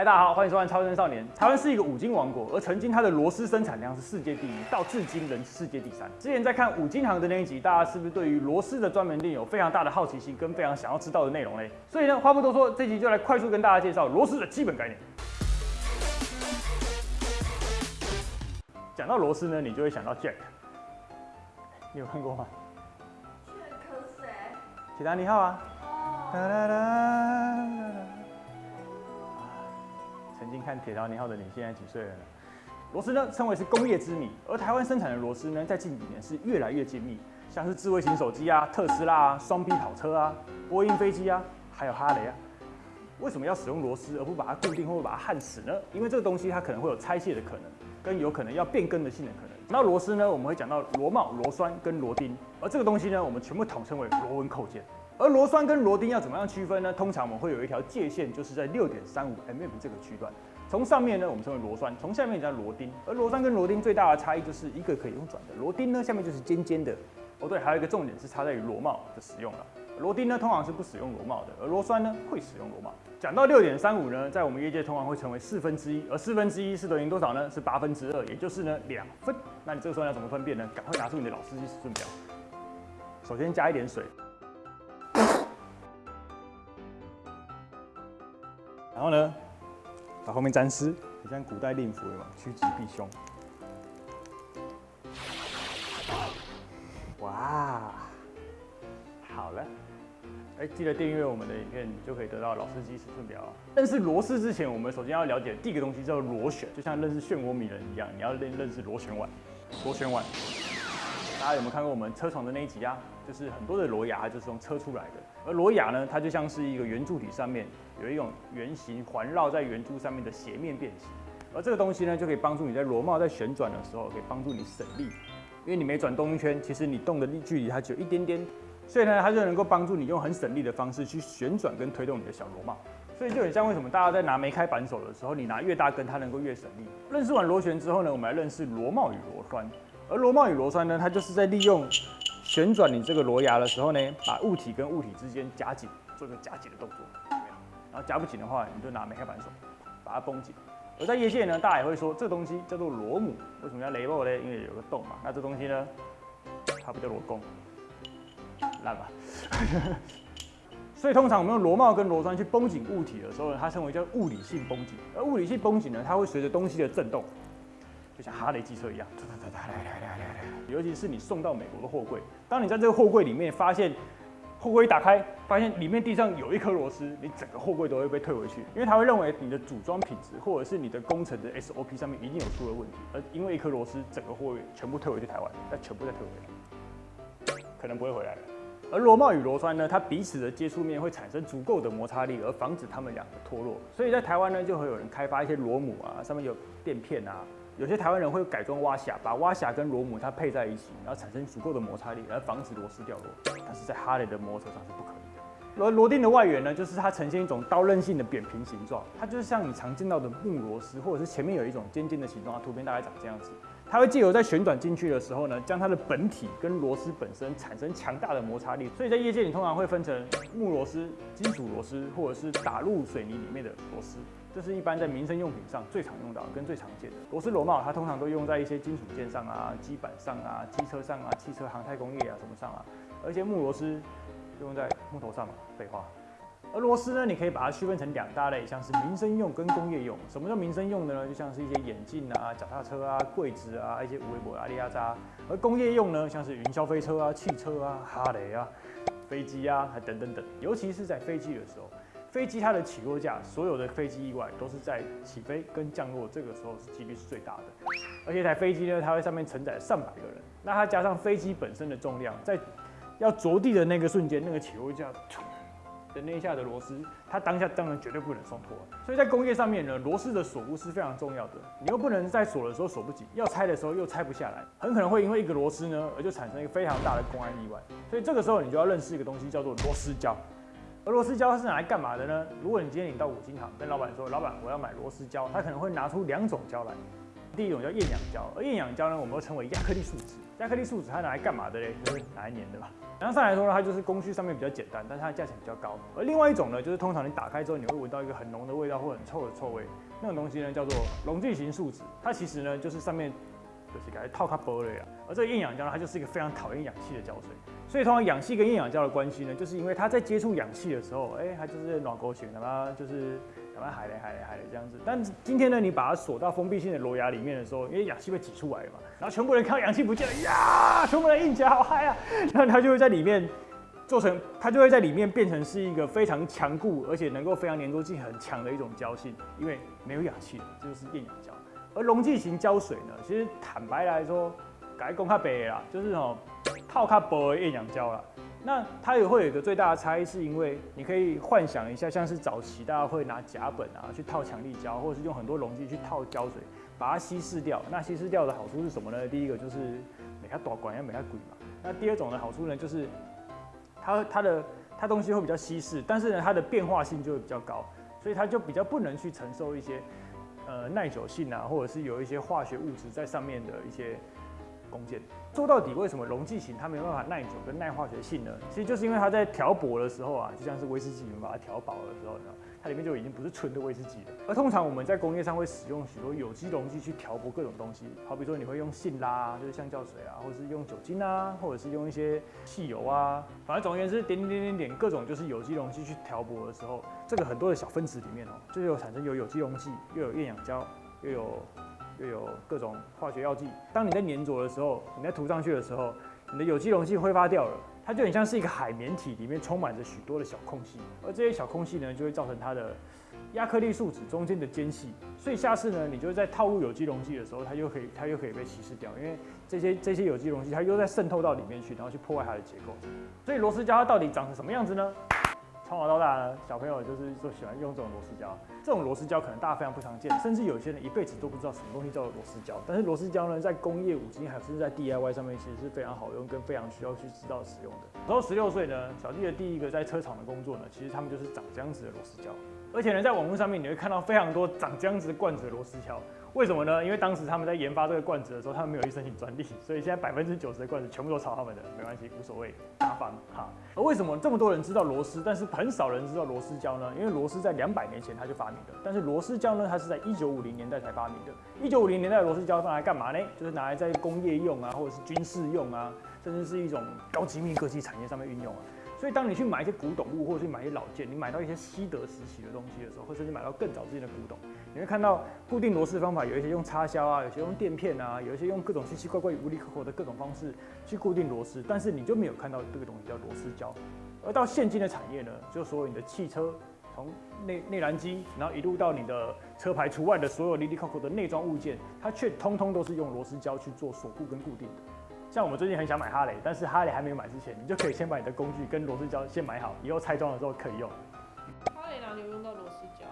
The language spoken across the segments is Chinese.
嗨，大家好，欢迎收看《超生少年》。台湾是一个五金王国，而曾经它的螺丝生产量是世界第一，到至今仍是世界第三。之前在看五金行的那一集，大家是不是对于螺丝的专门店有非常大的好奇心，跟非常想要知道的内容嘞？所以呢，话不多说，这集就来快速跟大家介绍螺丝的基本概念。讲到螺丝呢，你就会想到 Jack，你有看过吗？可谁？铁达尼号啊。曾经看《铁达尼号》的你，现在几岁了呢？螺丝呢，称为是工业之谜，而台湾生产的螺丝呢，在近几年是越来越精密，像是智慧型手机啊、特斯拉啊、双 B 跑车啊、波音飞机啊，还有哈雷啊。为什么要使用螺丝而不把它固定或把它焊死呢？因为这个东西它可能会有拆卸的可能，跟有可能要变更的性的可能。那螺丝呢，我们会讲到螺帽、螺栓跟螺钉，而这个东西呢，我们全部统称为螺纹扣件。而螺栓跟螺钉要怎么样区分呢？通常我们会有一条界限，就是在六点三五 mm 这个区段。从上面呢，我们称为螺栓；从下面叫螺钉。而螺栓跟螺钉最大的差异就是一个可以用转的，螺钉呢下面就是尖尖的。哦对，还有一个重点是差在于螺帽的使用了。螺钉呢通常是不使用螺帽的，而螺栓呢会使用螺帽。讲到六点三五呢，在我们业界通常会成为四分之一，而四分之一是等于多少呢？是八分之二，也就是呢两分。那你这个时候要怎么分辨呢？赶快拿出你的老司机尺寸表，首先加一点水，然后呢把后面沾湿，很像古代令符有吗？趋吉避凶。哇，好了。哎，记得订阅我们的影片，你就可以得到老司机尺寸表啊。认识螺丝之前，我们首先要了解第一个东西叫螺旋，就像认识漩涡鸣人一样，你要认认识螺旋丸。螺旋丸，大家有没有看过我们车床的那一集啊？就是很多的螺牙就是从车出来的，而螺牙呢，它就像是一个圆柱体上面有一种圆形环绕在圆柱上面的斜面变形，而这个东西呢，就可以帮助你在螺帽在旋转的时候，可以帮助你省力，因为你每转动一圈，其实你动的力距离它只有一点点。所以呢，它就能够帮助你用很省力的方式去旋转跟推动你的小螺帽，所以就很像为什么大家在拿没开扳手的时候，你拿越大根，它能够越省力。认识完螺旋之后呢，我们来认识螺帽与螺栓。而螺帽与螺栓呢，它就是在利用旋转你这个螺牙的时候呢，把物体跟物体之间夹紧，做一个夹紧的动作，然后夹不紧的话，你就拿没开扳手把它绷紧。而在业界呢，大家也会说这东西叫做螺母，为什么叫雷帽呢？因为有个洞嘛。那这东西呢，它不叫螺弓。烂吧，所以通常我们用螺帽跟螺栓去绷紧物体的时候呢，它称为叫物理性绷紧。而物理性绷紧呢，它会随着东西的震动，就像哈雷机车一样，哒哒哒哒来来。尤其是你送到美国的货柜，当你在这个货柜里面发现货柜一打开，发现里面地上有一颗螺丝，你整个货柜都会被退回去，因为他会认为你的组装品质或者是你的工程的 SOP 上面一定有出了问题，而因为一颗螺丝，整个货柜全部退回去台湾，再全部再退回来，可能不会回来了。而螺帽与螺栓呢，它彼此的接触面会产生足够的摩擦力，而防止它们两个脱落。所以在台湾呢，就会有人开发一些螺母啊，上面有垫片啊。有些台湾人会改装挖匣，把挖匣跟螺母它配在一起，然后产生足够的摩擦力，来防止螺丝掉落。但是在哈雷的摩托车上是不可以的。而螺钉的外缘呢，就是它呈现一种刀刃性的扁平形状，它就是像你常见到的木螺丝，或者是前面有一种尖尖的形状，它图片大概长这样子。它会借由在旋转进去的时候呢，将它的本体跟螺丝本身产生强大的摩擦力，所以在业界里通常会分成木螺丝、金属螺丝，或者是打入水泥里面的螺丝。这是一般在民生用品上最常用到跟最常见的螺丝螺帽，它通常都用在一些金属件上啊、基板上啊、机车上啊、汽车航太工业啊什么上啊，而且木螺丝用在木头上嘛，废话。而螺丝呢，你可以把它区分成两大类，像是民生用跟工业用。什么叫民生用的呢？就像是一些眼镜啊、脚踏车啊、柜子啊、一些微博、阿里亚扎。而工业用呢，像是云霄飞车啊、汽车啊、哈雷啊、飞机啊，还等等等。尤其是在飞机的时候，飞机它的起落架，所有的飞机意外都是在起飞跟降落这个时候是几率是最大的。而且一台飞机呢，它会上面承载上百个人，那它加上飞机本身的重量，在要着地的那个瞬间，那个起落架。的那一下的螺丝，它当下当然绝对不能松脱，所以在工业上面呢，螺丝的锁固是非常重要的。你又不能在锁的时候锁不紧，要拆的时候又拆不下来，很可能会因为一个螺丝呢，而就产生一个非常大的公安意外。所以这个时候你就要认识一个东西，叫做螺丝胶。而螺丝胶它是拿来干嘛的呢？如果你今天你到五金行跟老板说，老板我要买螺丝胶，他可能会拿出两种胶来，第一种叫厌氧胶，而厌氧胶呢，我们又称为亚克力树脂。亚克力树脂它拿来干嘛的嘞？就是拿来粘的吧。然后上来说呢，它就是工序上面比较简单，但是它的价钱比较高。而另外一种呢，就是通常你打开之后，你会闻到一个很浓的味道或很臭的臭味，那种东西呢叫做溶剂型树脂。它其实呢就是上面就是给它套它玻璃啊。而这个厌氧胶呢，它就是一个非常讨厌氧气的胶水。所以通常氧气跟厌氧胶的关系呢，就是因为它在接触氧气的时候，哎，它就是暖勾型的嘛，就是。慢海嘞海嘞海嘞这样子，但今天呢，你把它锁到封闭性的螺牙里面的时候，因为氧气被挤出来嘛，然后全部人看到氧气不见了呀，全部人硬起来好嗨啊，然后它就会在里面做成，它就会在里面变成是一个非常强固，而且能够非常粘着性很强的一种胶性，因为没有氧气了，这就是厌氧胶。而溶剂型胶水呢，其实坦白来说，改公卡白啦，就是哦套卡薄的厌氧胶啦。那它也会有一个最大的差异，是因为你可以幻想一下，像是早期大家会拿甲苯啊去套强力胶，或者是用很多溶剂去套胶水，把它稀释掉。那稀释掉的好处是什么呢？第一个就是每它短管要每它贵嘛。那第二种的好处呢，就是它它的它东西会比较稀释，但是呢它的变化性就会比较高，所以它就比较不能去承受一些呃耐久性啊，或者是有一些化学物质在上面的一些。弓箭说到底，为什么溶剂型它没有办法耐久跟耐化学性呢？其实就是因为它在调薄的时候啊，就像是威士忌，你们把它调薄的时候呢，它里面就已经不是纯的威士忌了。而通常我们在工业上会使用许多有机溶剂去调薄各种东西，好比说你会用信拉，就是橡胶水啊，或者是用酒精啊，或者是用一些汽油啊，反正总而言之，点点点点点各种就是有机溶剂去调薄的时候，这个很多的小分子里面哦，就有产生有有机溶剂，又有厌氧胶，又有。又有各种化学药剂。当你在粘着的时候，你在涂上去的时候，你的有机溶剂挥发掉了，它就很像是一个海绵体，里面充满着许多的小空隙。而这些小空隙呢，就会造成它的亚克力树脂中间的间隙。所以下次呢，你就在套入有机溶剂的时候，它又可以它又可以被稀释掉，因为这些这些有机溶剂它又在渗透到里面去，然后去破坏它的结构。所以螺丝胶它到底长成什么样子呢？从小到大呢，小朋友就是说喜欢用这种螺丝胶。这种螺丝胶可能大家非常不常见，甚至有些人一辈子都不知道什么东西叫做螺丝胶。但是螺丝胶呢，在工业五金还是在 DIY 上面，其实是非常好用，跟非常需要去知道使用的。然后十六岁呢，小弟的第一个在车厂的工作呢，其实他们就是长这样子的螺丝胶。而且呢，在网络上面你会看到非常多长这样子罐子的螺丝胶。为什么呢？因为当时他们在研发这个罐子的时候，他们没有去申请专利，所以现在百分之九十的罐子全部都抄他们的，没关系，无所谓，麻烦哈。而为什么这么多人知道螺丝，但是很少人知道螺丝胶呢？因为螺丝在两百年前他就发明的，但是螺丝胶呢，它是在一九五零年代才发明的。一九五零年代的螺丝胶拿来干嘛呢？就是拿来在工业用啊，或者是军事用啊，甚至是一种高机密科技产业上面运用啊。所以，当你去买一些古董物，或者去买一些老件，你买到一些西德时期的东西的时候，或者你买到更早之前的古董，你会看到固定螺丝方法有一些用插销啊，有些用垫片啊，有一些用各种奇奇怪怪、无厘头的各种方式去固定螺丝，但是你就没有看到这个东西叫螺丝胶。而到现今的产业呢，就所有你的汽车从内内燃机，然后一路到你的车牌除外的所有离离扣扣的内装物件，它却通通都是用螺丝胶去做锁固跟固定的。像我们最近很想买哈雷，但是哈雷还没有买之前，你就可以先把你的工具跟螺丝胶先买好，以后拆装的时候可以用。哈雷哪里有用到螺丝胶？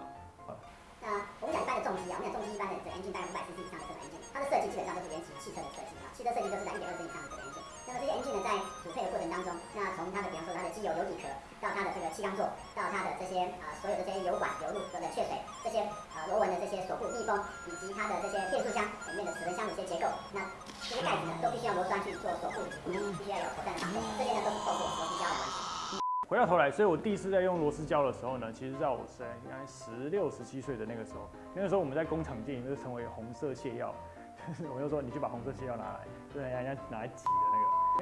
那我们讲一般的重机啊，我们讲重机一般的整 engine 大概五百 cc 以上的这种 engine，它的设计基本上都是原型汽车的设计啊，汽车设计都是在一点二升以上的这个 engine。那么这些 engine 呢，在组配的过程当中，那从它的比方说它的机油油底壳，到它的这个气缸座，到它的这些啊所有的这些油管、油路等等确水，这些啊螺纹的这些锁固密封，以及它的这些变速箱里面的齿轮箱的一些结构，那这些盖子呢，都必须要螺栓去做锁固，必须要有妥善的。绑这些呢都是透过螺丝胶来完成。回到头来，所以我第一次在用螺丝胶的时候呢，其实在我在应该十六、十七岁的那个时候，那个时候我们在工厂店就称为红色泻药，我就说你去把红色泻药拿来，就是人家拿来挤的，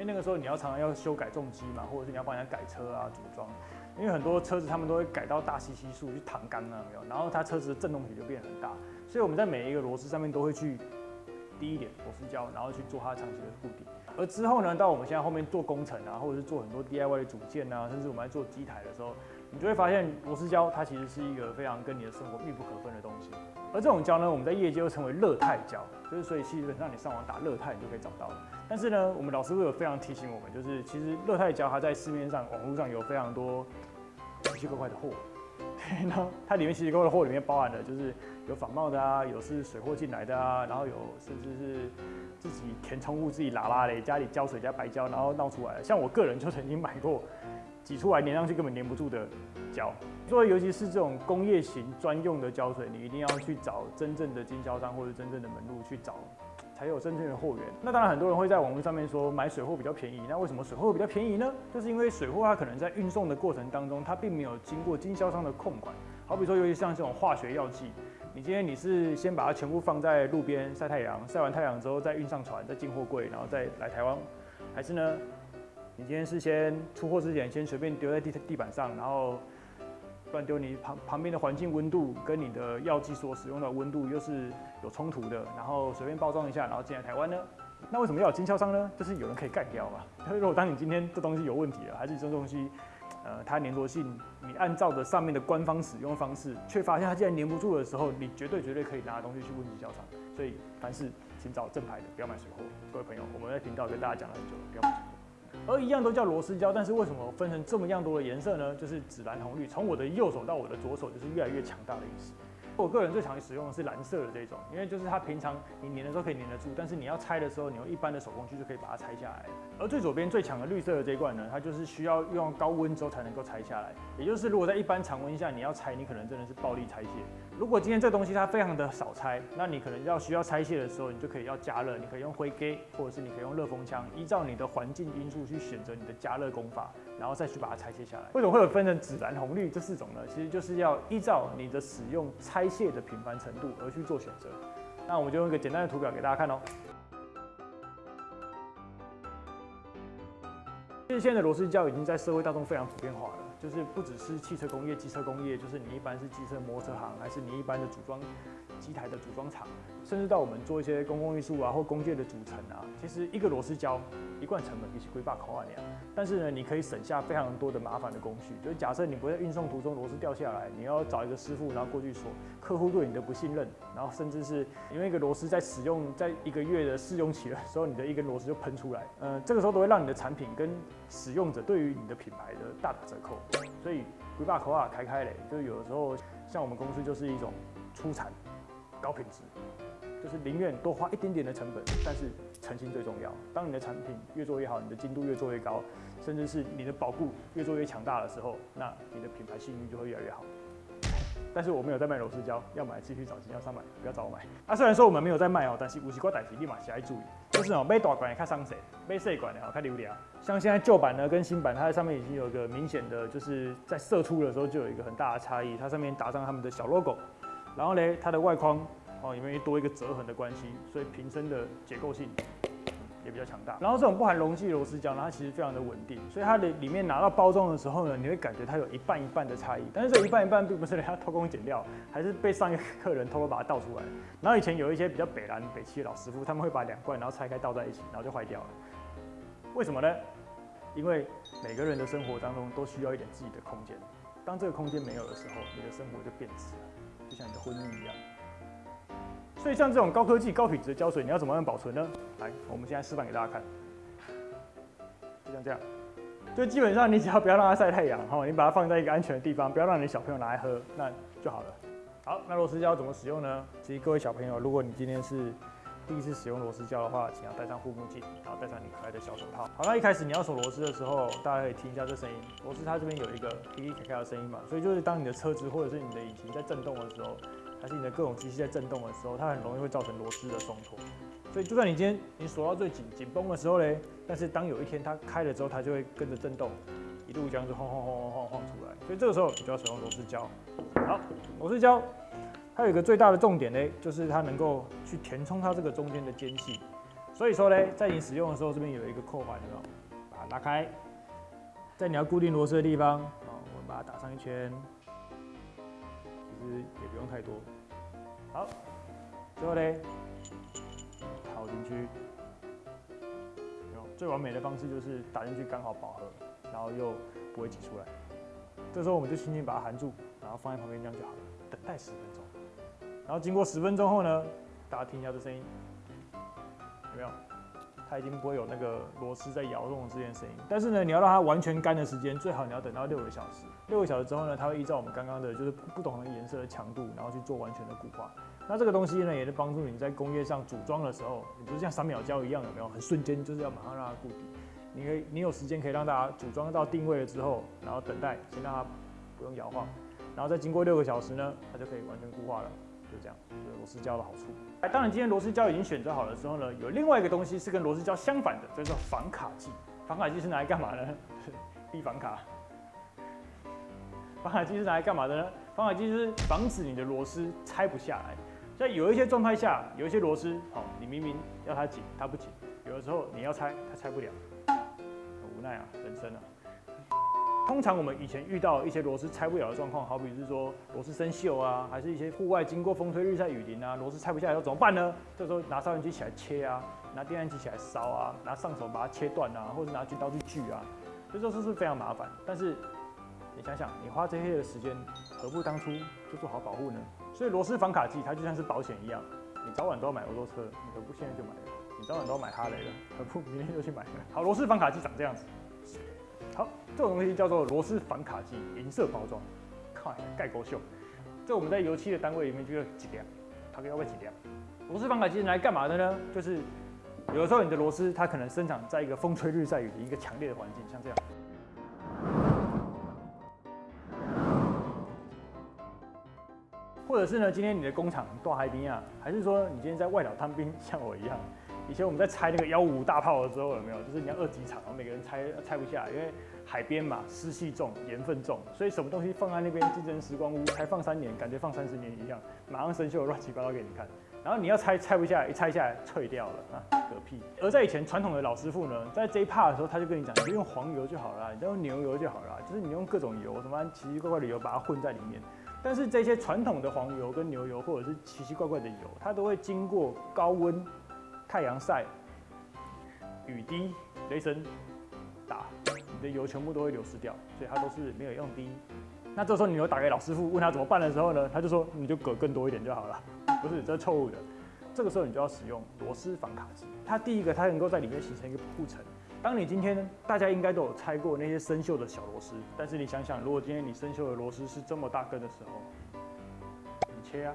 因为那个时候你要常常要修改重机嘛，或者是你要帮人家改车啊、组装，因为很多车子他们都会改到大吸吸数去弹杆啊，没有，然后它车子的振动体就变得很大，所以我们在每一个螺丝上面都会去。低一点螺丝胶，然后去做它长期的固定。而之后呢，到我们现在后面做工程啊，或者是做很多 DIY 的组件啊，甚至我们在做机台的时候，你就会发现螺丝胶它其实是一个非常跟你的生活密不可分的东西。而这种胶呢，我们在业界又称为乐泰胶，就是所以基本上你上网打乐泰，你就可以找到了。但是呢，我们老师会有非常提醒我们，就是其实乐泰胶它在市面上网络上有非常多奇奇怪怪的货。然后它里面其实各的货里面包含的就是有仿冒的啊，有是水货进来的啊，然后有甚至是自己填充物自己拉拉的，家里胶水加白胶，然后闹出来。像我个人就曾经买过挤出来粘上去根本粘不住的胶。所以尤其是这种工业型专用的胶水，你一定要去找真正的经销商或者真正的门路去找，才有真正的货源。那当然很多人会在网络上面说买水货比较便宜，那为什么水货比较便宜呢？就是因为水货它可能在运送的过程当中，它并没有经过经销商的控管。好比说，尤其像这种化学药剂，你今天你是先把它全部放在路边晒太阳，晒完太阳之后再运上船，再进货柜，然后再来台湾，还是呢？你今天是先出货之前先随便丢在地地板上，然后乱丢，你旁旁边的环境温度跟你的药剂所使用的温度又是有冲突的，然后随便包装一下，然后进来台湾呢？那为什么要有经销商呢？就是有人可以干掉嘛。如果当你今天这东西有问题了，还是这东西，呃，它粘着性，你按照着上面的官方使用方式，却发现它竟然粘不住的时候，你绝对绝对可以拿东西去问经销商。所以凡事请找正牌的，不要买水货。各位朋友，我们在频道跟大家讲了很久了，不要买水货。而一样都叫螺丝胶，但是为什么分成这么样多的颜色呢？就是紫蓝红绿，从我的右手到我的左手，就是越来越强大的意思。我个人最常使用的是蓝色的这种，因为就是它平常你粘的时候可以粘得住，但是你要拆的时候，你用一般的手工具就可以把它拆下来。而最左边最强的绿色的这一罐呢，它就是需要用高温之后才能够拆下来。也就是如果在一般常温下你要拆，你可能真的是暴力拆卸。如果今天这东西它非常的少拆，那你可能要需要拆卸的时候，你就可以要加热，你可以用灰给，或者是你可以用热风枪，依照你的环境因素去选择你的加热功法，然后再去把它拆卸下来。为什么会有分成紫蓝红绿这四种呢？其实就是要依照你的使用拆卸的频繁程度而去做选择。那我们就用一个简单的图表给大家看哦。其实现在的螺丝胶已经在社会大众非常普遍化了。就是不只是汽车工业、机车工业，就是你一般是机车摩托车行，还是你一般的组装机台的组装厂，甚至到我们做一些公共艺术啊或工业的组成啊，其实一个螺丝胶一罐成本比起硅把口啊那样，但是呢，你可以省下非常多的麻烦的工序。就是假设你不在运送途中螺丝掉下来，你要找一个师傅，然后过去锁，客户对你的不信任，然后甚至是因为一个螺丝在使用在一个月的试用期的时候，你的一根螺丝就喷出来，呃，这个时候都会让你的产品跟使用者对于你的品牌的大打折扣。所以，鬼把口啊开开嘞，就有的时候，像我们公司就是一种出产高品质，就是宁愿多花一点点的成本，但是诚信最重要。当你的产品越做越好，你的精度越做越高，甚至是你的保固越做越强大的时候，那你的品牌信誉就会越来越好。但是我没有在卖螺丝胶，要买继续找经销商买，不要找我买。啊，虽然说我们没有在卖哦，但是有些代志立马起来注意，就是哦，买大管也看上色，买细管的哦看流量。像现在旧版呢跟新版，它在上面已经有一个明显的，就是在射出的时候就有一个很大的差异，它上面打上他们的小 logo，然后呢，它的外框哦，因为多一个折痕的关系，所以瓶身的结构性。也比较强大，然后这种不含溶剂螺丝胶呢，它其实非常的稳定，所以它的里面拿到包装的时候呢，你会感觉它有一半一半的差异，但是这一半一半并不是人家偷工减料，还是被上一个客人偷偷把它倒出来。然后以前有一些比较北蓝北汽的老师傅，他们会把两罐然后拆开倒在一起，然后就坏掉了。为什么呢？因为每个人的生活当中都需要一点自己的空间，当这个空间没有的时候，你的生活就变质了，就像你的婚姻一样。所以像这种高科技、高品质的胶水，你要怎么样保存呢？来，我们现在示范给大家看，就像这样，就基本上你只要不要让它晒太阳，哈，你把它放在一个安全的地方，不要让你的小朋友拿来喝，那就好了。好，那螺丝胶怎么使用呢？其实各位小朋友，如果你今天是第一次使用螺丝胶的话，请要戴上护目镜，然后戴上你可爱的小手套。好，那一开始你要锁螺丝的时候，大家可以听一下这声音，螺丝它这边有一个滴滴咔咔的声音嘛，所以就是当你的车子或者是你的引擎在震动的时候。还是你的各种机器在震动的时候，它很容易会造成螺丝的松脱。所以就算你今天你锁到最紧紧绷的时候嘞，但是当有一天它开了之后，它就会跟着震动，一路这样子晃晃晃晃晃晃出来。所以这个时候你就要使用螺丝胶。好，螺丝胶它有一个最大的重点呢，就是它能够去填充它这个中间的间隙。所以说呢，在你使用的时候，这边有一个扣环，有没有？把它拉开，在你要固定螺丝的地方，哦，我们把它打上一圈。其实也不用太多。好，最后嘞，套进去。最完美的方式就是打进去刚好饱和，然后又不会挤出来。这时候我们就轻轻把它含住，然后放在旁边这样就好了。等待十分钟。然后经过十分钟后呢，大家听一下这声音，有没有？它已经不会有那个螺丝在摇动的这件声音，但是呢，你要让它完全干的时间，最好你要等到六个小时。六个小时之后呢，它会依照我们刚刚的，就是不同的颜色的强度，然后去做完全的固化。那这个东西呢，也是帮助你在工业上组装的时候，你不是像三秒胶一样，有没有？很瞬间就是要马上让它固定。你可以你有时间可以让大家组装到定位了之后，然后等待，先让它不用摇晃，然后再经过六个小时呢，它就可以完全固化了。就这样，这是螺丝胶的好处。哎，当然今天螺丝胶已经选择好了之后呢，有另外一个东西是跟螺丝胶相反的，这叫防卡剂。防卡剂是拿来干嘛呢？避防卡。防卡剂是拿来干嘛的呢？防卡剂是防止你的螺丝拆不下来。在有一些状态下，有一些螺丝，好，你明明要它紧，它不紧；有的时候你要拆，它拆不了，很无奈啊，人生啊。通常我们以前遇到一些螺丝拆不了的状况，好比是说螺丝生锈啊，还是一些户外经过风吹日晒雨淋啊，螺丝拆不下来要怎么办呢？这时候拿烧烟机起来切啊，拿电焊机起来烧啊，拿上手把它切断啊，或者拿锯刀去锯啊，这都是是非常麻烦。但是你想想，你花这些的时间，何不当初就做好保护呢？所以螺丝防卡剂它就像是保险一样，你早晚都要买摩托车，你何不现在就买？你早晚都要买哈雷了，何不明天就去买？好，螺丝防卡剂长这样子。这种东西叫做螺丝反卡剂，银色包装，看盖够秀。这我们在油漆的单位里面就要几两，它要不要几两？螺丝反卡剂来干嘛的呢？就是有的时候你的螺丝它可能生长在一个风吹日晒雨的一个强烈的环境，像这样。或者是呢，今天你的工厂断海兵啊，还是说你今天在外岛当兵，像我一样？以前我们在拆那个幺五大炮的时候，有没有？就是你要二级厂，然后每个人拆拆不下，因为海边嘛，湿气重，盐分重，所以什么东西放在那边，竞争时光屋，才放三年，感觉放三十年一样，马上生锈，乱七八糟给你看。然后你要拆拆不下来，一拆下来脆掉了啊，嗝屁。而在以前传统的老师傅呢，在这一 part 的时候，他就跟你讲，你就用黄油就好了，你就用牛油就好了，就是你用各种油，什么奇奇怪怪的油把它混在里面。但是这些传统的黄油跟牛油，或者是奇奇怪怪的油，它都会经过高温。太阳晒、雨滴、雷神打，你的油全部都会流失掉，所以它都是没有用的。那这时候你有打给老师傅问他怎么办的时候呢，他就说你就搁更多一点就好了。不是，这是错误的。这个时候你就要使用螺丝防卡机。它第一个，它能够在里面形成一个保护层。当你今天大家应该都有拆过那些生锈的小螺丝，但是你想想，如果今天你生锈的螺丝是这么大根的时候，你切啊。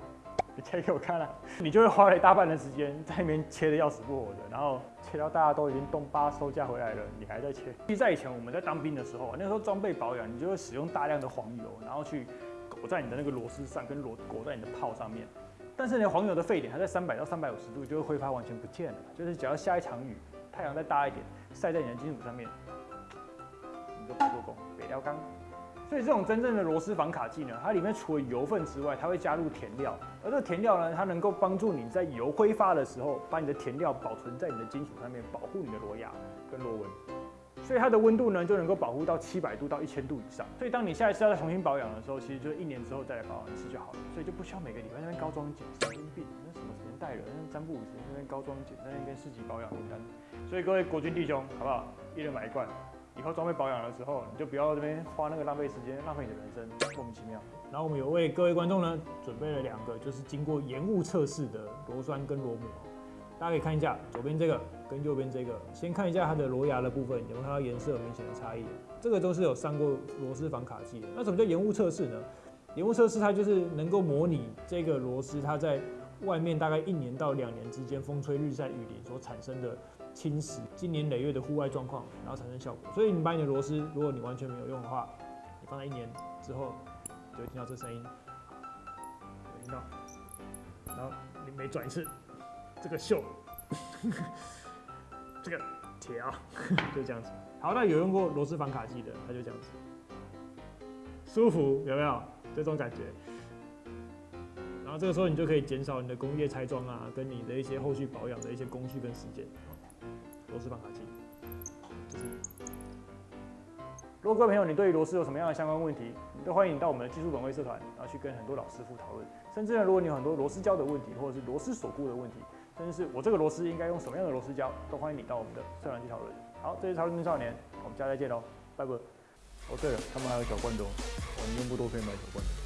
你切给我看了，你就会花了一大半的时间在那边切的要死不活的，然后切到大家都已经东巴收价回来了，你还在切。其实在以前我们在当兵的时候，那时候装备保养，你就会使用大量的黄油，然后去裹在你的那个螺丝上，跟螺裹在你的炮上面。但是呢，黄油的沸点还在三百到三百五十度，就会挥发完全不见了。就是只要下一场雨，太阳再大一点，晒在你的金属上面，你就白做工，北料钢。所以这种真正的螺丝防卡剂呢，它里面除了油分之外，它会加入填料，而这个填料呢，它能够帮助你在油挥发的时候，把你的填料保存在你的金属上面，保护你的螺牙跟螺纹。所以它的温度呢，就能够保护到七百度到一千度以上。所以当你下一次要再重新保养的时候，其实就是一年之后再来保养一次就好了。所以就不需要每个礼拜那边高装检，神经病，那什么年代了，那占卜五十那边高装检，那边四级保养名单。所以各位国军弟兄，好不好？一人买一罐。以后装备保养的时候，你就不要这边花那个浪费时间，浪费你的人生，莫名其妙。然后我们有为各位观众呢准备了两个，就是经过延误测试的螺栓跟螺母，大家可以看一下左边这个跟右边这个，先看一下它的螺牙的部分有没有看到颜色有明显的差异。这个都是有上过螺丝防卡剂的。那什么叫延误测试呢？延误测试它就是能够模拟这个螺丝它在外面大概一年到两年之间风吹日晒雨淋所产生的。侵蚀今年累月的户外状况，然后产生效果。所以你把你的螺丝，如果你完全没有用的话，你放在一年之后，就会听到这声音，听到，然后你每转一次，这个锈，这个铁啊，就这样子。好，那有用过螺丝防卡剂的，它就这样子，舒服有没有？这种感觉。然后这个时候你就可以减少你的工业拆装啊，跟你的一些后续保养的一些工序跟时间。螺丝放卡器，就是。如果各位朋友你对于螺丝有什么样的相关问题，都欢迎你到我们的技术本位社团，然后去跟很多老师傅讨论。甚至呢，如果你有很多螺丝胶的问题，或者是螺丝锁固的问题，甚至是我这个螺丝应该用什么样的螺丝胶，都欢迎你到我们的社团去讨论。好，这是超人少年，我们下次再见喽，拜拜。哦对了，他们还有小罐头哦，你用不多可以买小罐头。